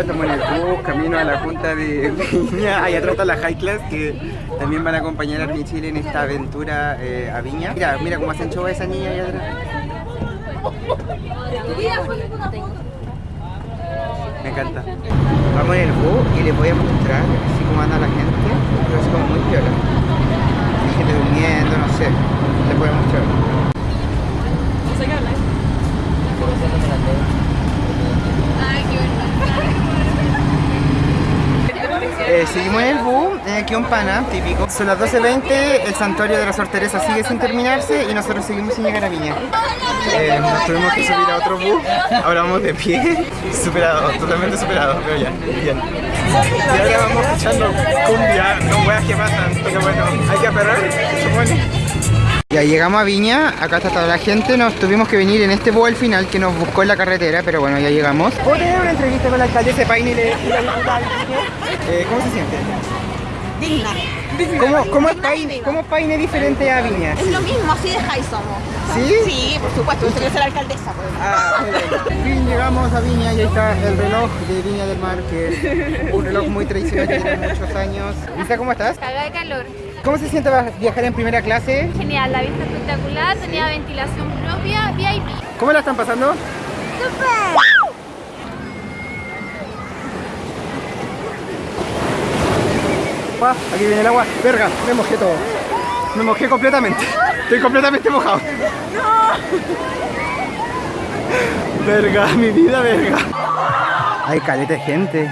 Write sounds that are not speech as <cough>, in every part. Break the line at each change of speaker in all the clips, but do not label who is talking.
estamos en el bus, camino a la junta de Viña. <laughs> Ahí atrás está la High Class que también van a acompañar a Army Chile en esta aventura eh, a Viña. Mira, mira cómo hacen show a esa niña ahí atrás. Me encanta. Vamos en el bus y les voy a mostrar así como anda la gente. Pero es como muy viola. Hay gente durmiendo, no sé. Les voy a mostrar. Seguimos en el bus, eh, aquí un pana, típico. Son las 12.20, el santuario de la Sor sigue sin terminarse y nosotros seguimos sin llegar a Viña. Eh, nos tuvimos que subir a otro bus, ahora vamos de pie, <laughs> superado, totalmente superado, pero ya, bien. Y ahora vamos escuchando cumbia, no weas que pasan, pero bueno, hay que aperrar, se supone. Ya llegamos a Viña, acá está toda la gente, nos tuvimos que venir en este bus al final que nos buscó en la carretera, pero bueno, ya llegamos. ¿Puedo tener una entrevista con la alcaldesa de Paine y la diputada? Eh, ¿Cómo se siente?
Digna.
¿Cómo, cómo, es Paine, ¿Cómo es Paine diferente a Viña?
Es lo mismo, así de high somos.
¿Sí?
Sí, por supuesto, yo quiero ser alcaldesa. Pues.
Ah, bien. Llegamos a Viña y ahí está el reloj de Viña del Mar, que es un reloj muy tradicional que tiene muchos años. Lisa, ¿cómo estás?
Caga de calor.
¿Cómo se siente viajar en primera clase?
Genial, la vista espectacular, tenía ventilación propia, VIP.
¿Cómo la están pasando? Pa, aquí viene el agua. Verga, me mojé todo. Me mojé completamente. Estoy completamente mojado. No. Verga, mi vida, verga. Hay caleta de gente.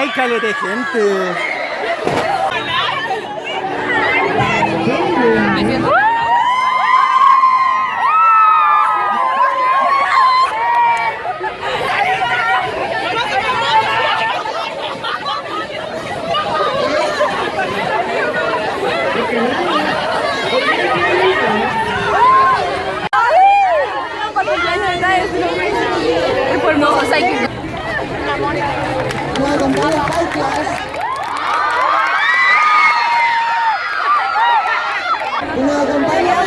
Hay caleta de gente.
Es por hermoso, hay que...
Una campaña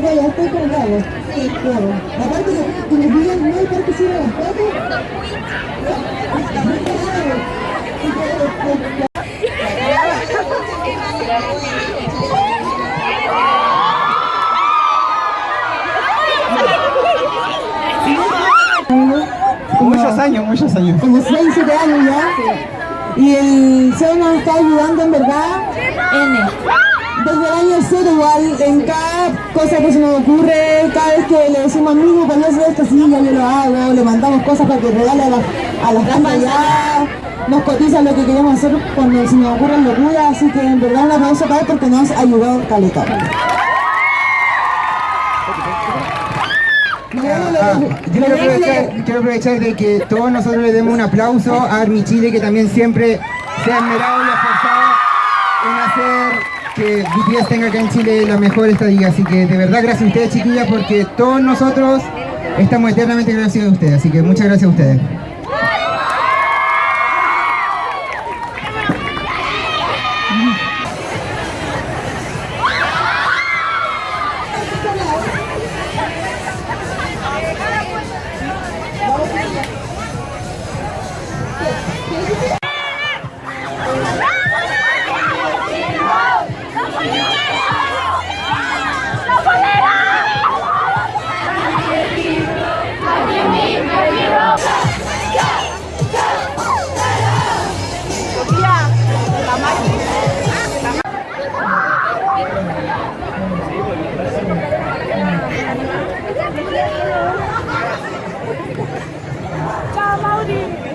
de Estar colgado. Sí, claro. Aparte que me piden no hay las fotos.
Muchos años, muchos años.
Como 6, 7 años ya. Y el nos está ayudando en verdad. N. Desde el año cero igual, en cada cosa que se nos ocurre, cada vez que le decimos amigo, cuando hace esto, sí, ya yo lo hago, le mandamos cosas para que regale a, la, a las bandas ya, nos cotizan lo que queremos hacer cuando se nos ocurren locuras, así que en verdad un aplauso para él porque nos ayudó caleta.
Ah, yo quiero aprovechar, quiero aprovechar de que todos nosotros le demos un aplauso a Army Chile que también siempre se ha esmerado y esforzado en hacer que BTS tenga acá en Chile la mejor estadía. Así que de verdad gracias a ustedes chiquillas porque todos nosotros estamos eternamente agradecidos a ustedes. Así que muchas gracias a ustedes. Daddy!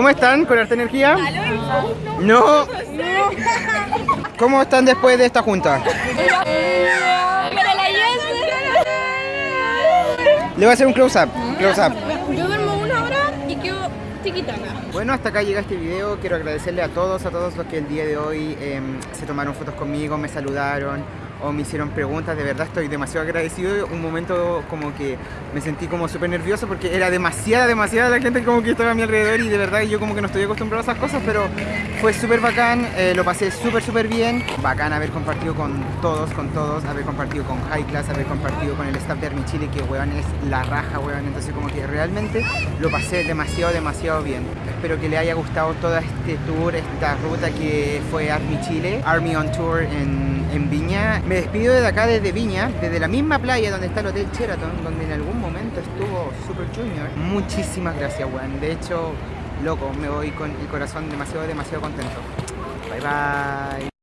¿Cómo están? ¿Con harta energía? No. ¿Cómo están después de esta junta? Le voy a hacer un close-up. Close-up.
Yo duermo una hora y quedo tiquitaca.
Bueno, hasta acá llega este video. Quiero agradecerle a todos, a todos los que el día de hoy em, se tomaron fotos conmigo, me saludaron o me hicieron preguntas. De verdad estoy demasiado agradecido. Un momento como que me sentí como súper nervioso porque era demasiada, demasiada la gente como que estaba a mi alrededor y de verdad yo como que no estoy acostumbrado a esas cosas, pero fue súper bacán. eh, lo pasé súper, súper bien. Bacán haber compartido con todos, con todos, haber compartido con High Class, haber compartido con el staff de Army Chile, que weón es la raja, weón. Entonces como que realmente lo pasé demasiado, demasiado bien. Espero que le haya gustado todo este tour, esta ruta que fue Army Chile, Army on Tour en, en Viña. Me despido desde acá, desde Viña, desde la misma playa donde está el Hotel Sheraton, donde en algún momento estuvo Super Junior. Muchísimas gracias, weón. De hecho, loco, me voy con el corazón demasiado, demasiado contento. Bye bye.